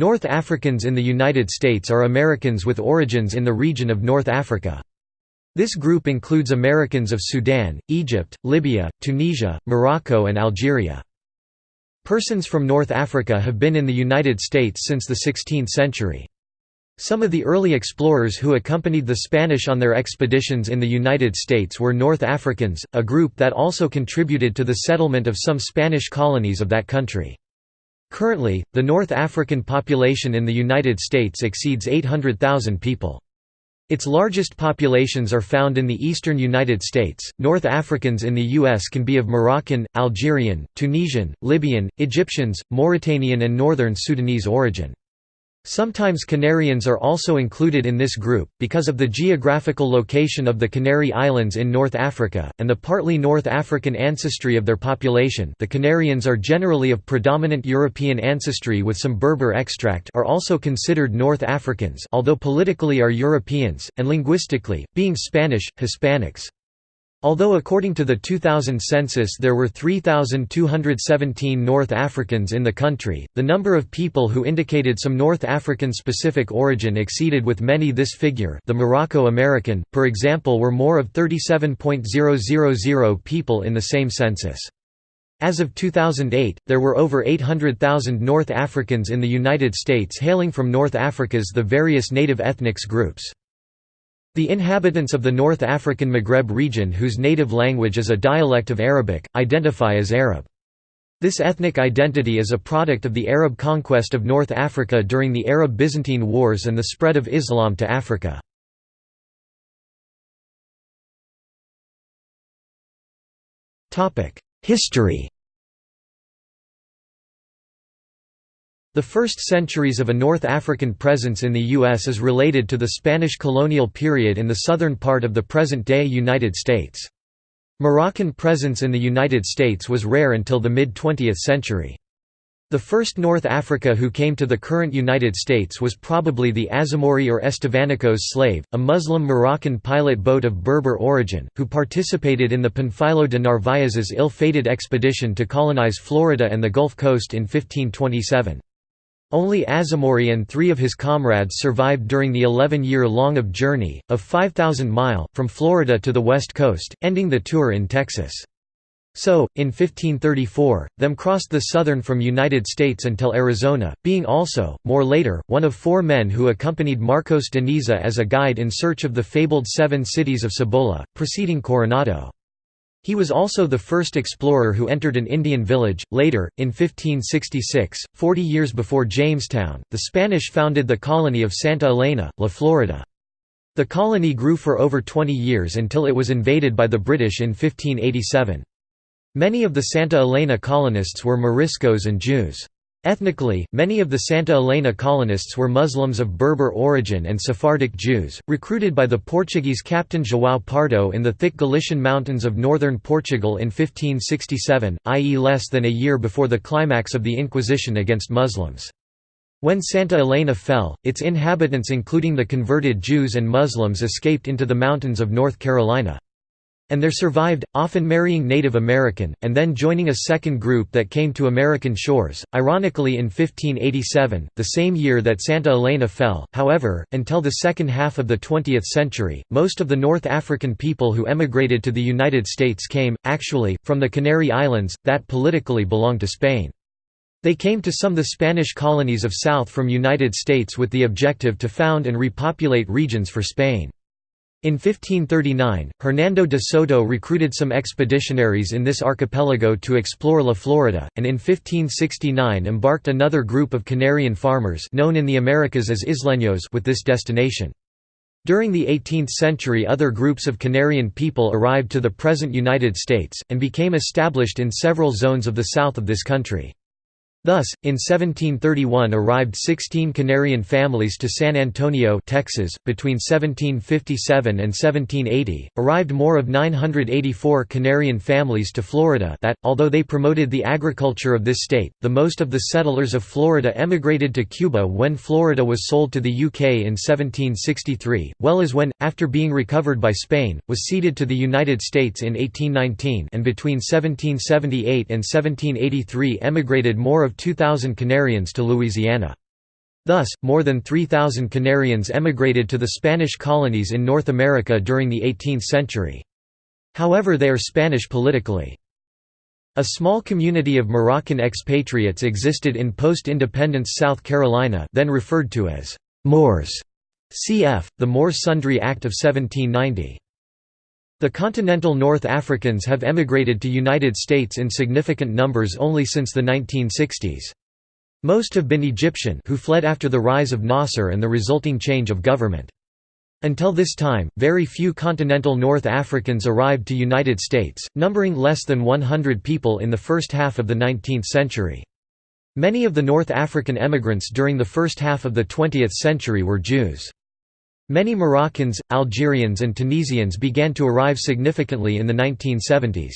North Africans in the United States are Americans with origins in the region of North Africa. This group includes Americans of Sudan, Egypt, Libya, Tunisia, Morocco and Algeria. Persons from North Africa have been in the United States since the 16th century. Some of the early explorers who accompanied the Spanish on their expeditions in the United States were North Africans, a group that also contributed to the settlement of some Spanish colonies of that country. Currently, the North African population in the United States exceeds 800,000 people. Its largest populations are found in the eastern United States. North Africans in the U.S. can be of Moroccan, Algerian, Tunisian, Libyan, Egyptians, Mauritanian, and northern Sudanese origin. Sometimes Canarians are also included in this group, because of the geographical location of the Canary Islands in North Africa, and the partly North African ancestry of their population the Canarians are generally of predominant European ancestry with some Berber extract are also considered North Africans although politically are Europeans, and linguistically, being Spanish, Hispanics. Although according to the 2000 census there were 3,217 North Africans in the country, the number of people who indicated some North African specific origin exceeded with many this figure the Morocco-American, for example were more of 37.000 people in the same census. As of 2008, there were over 800,000 North Africans in the United States hailing from North Africa's the various native ethnics groups. The inhabitants of the North African Maghreb region whose native language is a dialect of Arabic, identify as Arab. This ethnic identity is a product of the Arab conquest of North Africa during the Arab-Byzantine Wars and the spread of Islam to Africa. History The first centuries of a North African presence in the U.S. is related to the Spanish colonial period in the southern part of the present-day United States. Moroccan presence in the United States was rare until the mid-20th century. The first North Africa who came to the current United States was probably the Azamori or Estevanicos slave, a Muslim Moroccan pilot boat of Berber origin, who participated in the Panfilo de Narvaez's ill-fated expedition to colonize Florida and the Gulf Coast in 1527. Only Azamori and three of his comrades survived during the 11-year-long of journey, of 5,000 mile, from Florida to the west coast, ending the tour in Texas. So, in 1534, them crossed the southern from United States until Arizona, being also, more later, one of four men who accompanied Marcos de Niza as a guide in search of the fabled seven cities of Cibola, preceding Coronado. He was also the first explorer who entered an Indian village. Later, in 1566, 40 years before Jamestown, the Spanish founded the colony of Santa Elena, La Florida. The colony grew for over 20 years until it was invaded by the British in 1587. Many of the Santa Elena colonists were Moriscos and Jews. Ethnically, many of the Santa Elena colonists were Muslims of Berber origin and Sephardic Jews, recruited by the Portuguese captain João Pardo in the thick Galician mountains of northern Portugal in 1567, i.e. less than a year before the climax of the Inquisition against Muslims. When Santa Elena fell, its inhabitants including the converted Jews and Muslims escaped into the mountains of North Carolina and there survived, often marrying Native American, and then joining a second group that came to American shores, ironically in 1587, the same year that Santa Elena fell. However, until the second half of the 20th century, most of the North African people who emigrated to the United States came, actually, from the Canary Islands, that politically belonged to Spain. They came to some of the Spanish colonies of south from United States with the objective to found and repopulate regions for Spain. In 1539, Hernando de Soto recruited some expeditionaries in this archipelago to explore La Florida, and in 1569 embarked another group of Canarian farmers known in the Americas as Isleños with this destination. During the 18th century other groups of Canarian people arrived to the present United States, and became established in several zones of the south of this country. Thus, in 1731 arrived 16 Canarian families to San Antonio, Texas. Between 1757 and 1780, arrived more of 984 Canarian families to Florida that, although they promoted the agriculture of this state, the most of the settlers of Florida emigrated to Cuba when Florida was sold to the UK in 1763, well as when, after being recovered by Spain, was ceded to the United States in 1819 and between 1778 and 1783 emigrated more of of 2,000 Canarians to Louisiana. Thus, more than 3,000 Canarians emigrated to the Spanish colonies in North America during the 18th century. However they are Spanish politically. A small community of Moroccan expatriates existed in post-independence South Carolina then referred to as Moors, cf. the Moors Sundry Act of 1790. The continental North Africans have emigrated to United States in significant numbers only since the 1960s. Most have been Egyptian who fled after the rise of Nasser and the resulting change of government. Until this time, very few continental North Africans arrived to United States, numbering less than 100 people in the first half of the 19th century. Many of the North African emigrants during the first half of the 20th century were Jews. Many Moroccans, Algerians and Tunisians began to arrive significantly in the 1970s.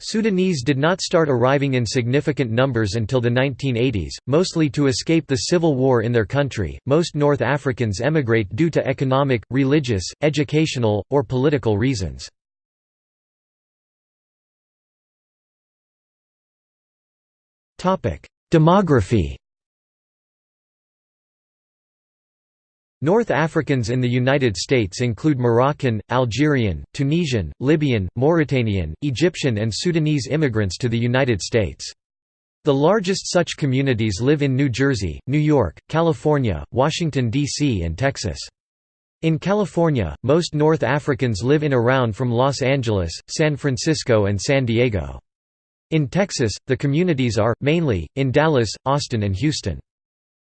Sudanese did not start arriving in significant numbers until the 1980s, mostly to escape the civil war in their country. Most North Africans emigrate due to economic, religious, educational, or political reasons. Topic: Demography North Africans in the United States include Moroccan, Algerian, Tunisian, Libyan, Mauritanian, Egyptian and Sudanese immigrants to the United States. The largest such communities live in New Jersey, New York, California, Washington, D.C. and Texas. In California, most North Africans live in around from Los Angeles, San Francisco and San Diego. In Texas, the communities are, mainly, in Dallas, Austin and Houston.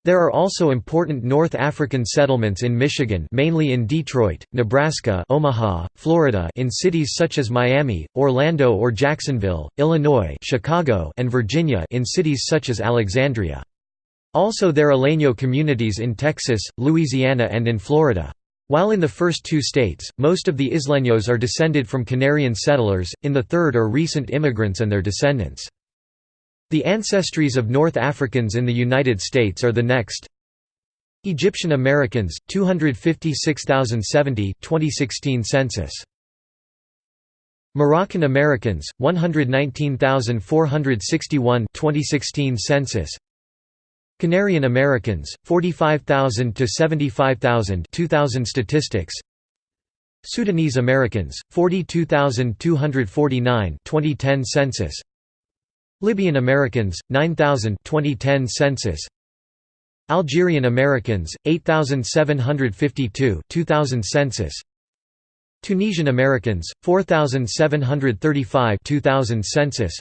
There are also important North African settlements in Michigan mainly in Detroit, Nebraska Omaha, Florida in cities such as Miami, Orlando or Jacksonville, Illinois Chicago and Virginia in cities such as Alexandria. Also there are Leño communities in Texas, Louisiana and in Florida. While in the first two states, most of the Isleños are descended from Canarian settlers, in the third are recent immigrants and their descendants. The ancestries of North Africans in the United States are the next Egyptian Americans, 256,070 2016 census. Moroccan Americans, 119,461 2016 census. Canarian Americans, 45,000 to 75,000 2000 statistics. Sudanese Americans, 42,249 2010 census. Libyan Americans, 9,000 2010 census. Algerian Americans, 8,752 2000 census. Tunisian Americans, 4,735 2000 census.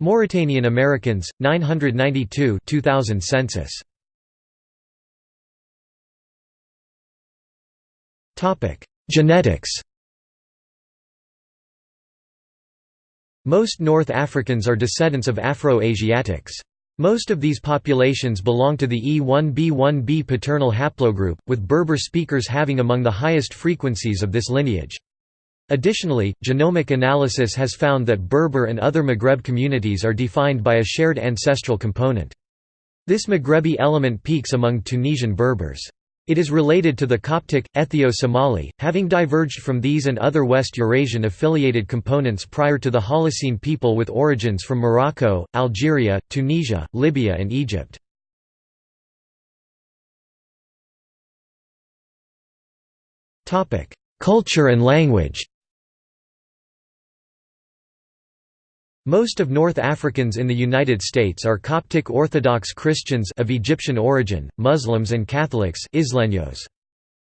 Mauritanian Americans, 992 2000 census. Genetics Most North Africans are descendants of Afro-Asiatics. Most of these populations belong to the E1b1b paternal haplogroup, with Berber speakers having among the highest frequencies of this lineage. Additionally, genomic analysis has found that Berber and other Maghreb communities are defined by a shared ancestral component. This Maghrebi element peaks among Tunisian Berbers. It is related to the Coptic, Ethio-Somali, having diverged from these and other West Eurasian affiliated components prior to the Holocene people with origins from Morocco, Algeria, Tunisia, Libya and Egypt. Culture and language Most of North Africans in the United States are Coptic Orthodox Christians of Egyptian origin, Muslims and Catholics Isleños.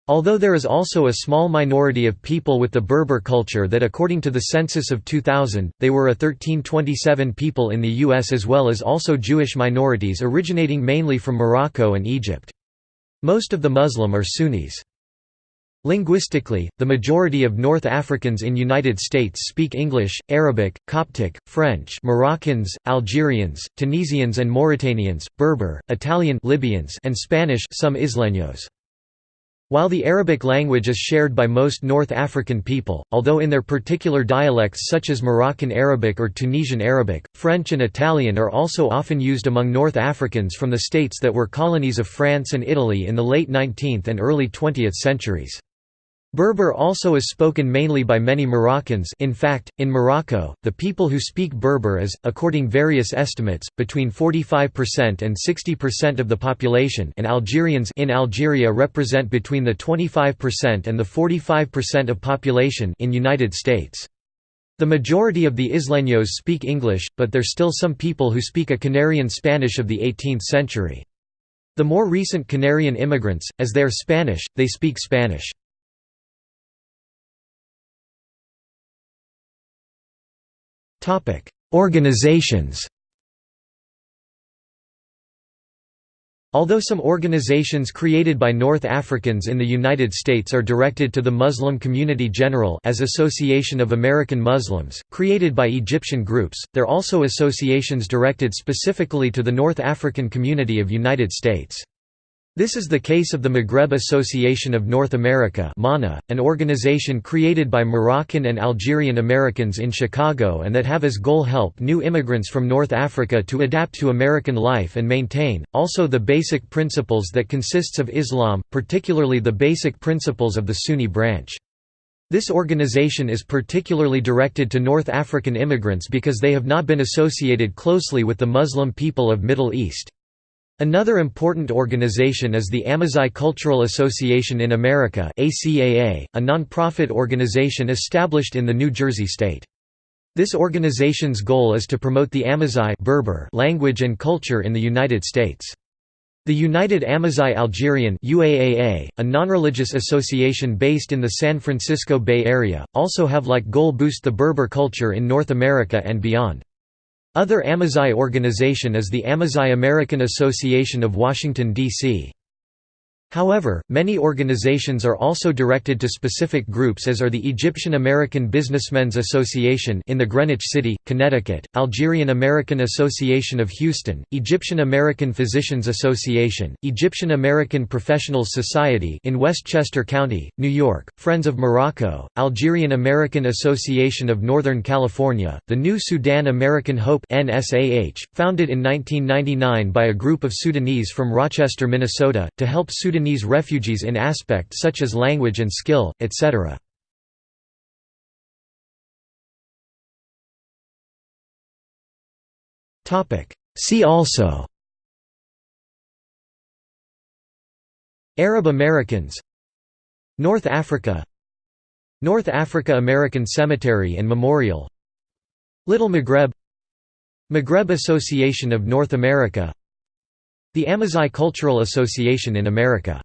Although there is also a small minority of people with the Berber culture that according to the census of 2000, they were a 1327 people in the U.S. as well as also Jewish minorities originating mainly from Morocco and Egypt. Most of the Muslim are Sunnis. Linguistically, the majority of North Africans in United States speak English, Arabic, Coptic, French Moroccans, Algerians, Tunisians and Mauritanians, Berber, Italian Libyans and Spanish some Isleños. While the Arabic language is shared by most North African people, although in their particular dialects such as Moroccan Arabic or Tunisian Arabic, French and Italian are also often used among North Africans from the states that were colonies of France and Italy in the late 19th and early 20th centuries. Berber also is spoken mainly by many Moroccans in fact, in Morocco, the people who speak Berber is, according various estimates, between 45% and 60% of the population and Algerians in Algeria represent between the 25% and the 45% of population in United States. The majority of the Isleños speak English, but there still some people who speak a Canarian Spanish of the 18th century. The more recent Canarian immigrants, as they are Spanish, they speak Spanish. Topic: Organizations. Although some organizations created by North Africans in the United States are directed to the Muslim community general as Association of American Muslims, created by Egyptian groups, there are also associations directed specifically to the North African community of United States. This is the case of the Maghreb Association of North America an organization created by Moroccan and Algerian Americans in Chicago and that have as goal help new immigrants from North Africa to adapt to American life and maintain, also the basic principles that consists of Islam, particularly the basic principles of the Sunni branch. This organization is particularly directed to North African immigrants because they have not been associated closely with the Muslim people of Middle East. Another important organization is the Amazigh Cultural Association in America ACAA, a non-profit organization established in the New Jersey state. This organization's goal is to promote the Amazigh Berber language and culture in the United States. The United Amazigh Algerian UAAA, a non-religious association based in the San Francisco Bay Area, also have like goal boost the Berber culture in North America and beyond. Other Amazigh organization is the Amazigh American Association of Washington, D.C. However, many organizations are also directed to specific groups as are the Egyptian American Businessmen's Association in the Greenwich City, Connecticut, Algerian American Association of Houston, Egyptian American Physicians Association, Egyptian American Professionals Society in Westchester County, New York, Friends of Morocco, Algerian American Association of Northern California, the New Sudan American Hope NSAH, founded in 1999 by a group of Sudanese from Rochester, Minnesota, to help Sudanese Sudanese refugees in aspects such as language and skill, etc. See also Arab Americans North Africa North Africa American Cemetery and Memorial Little Maghreb Maghreb Association of North America the Amazigh Cultural Association in America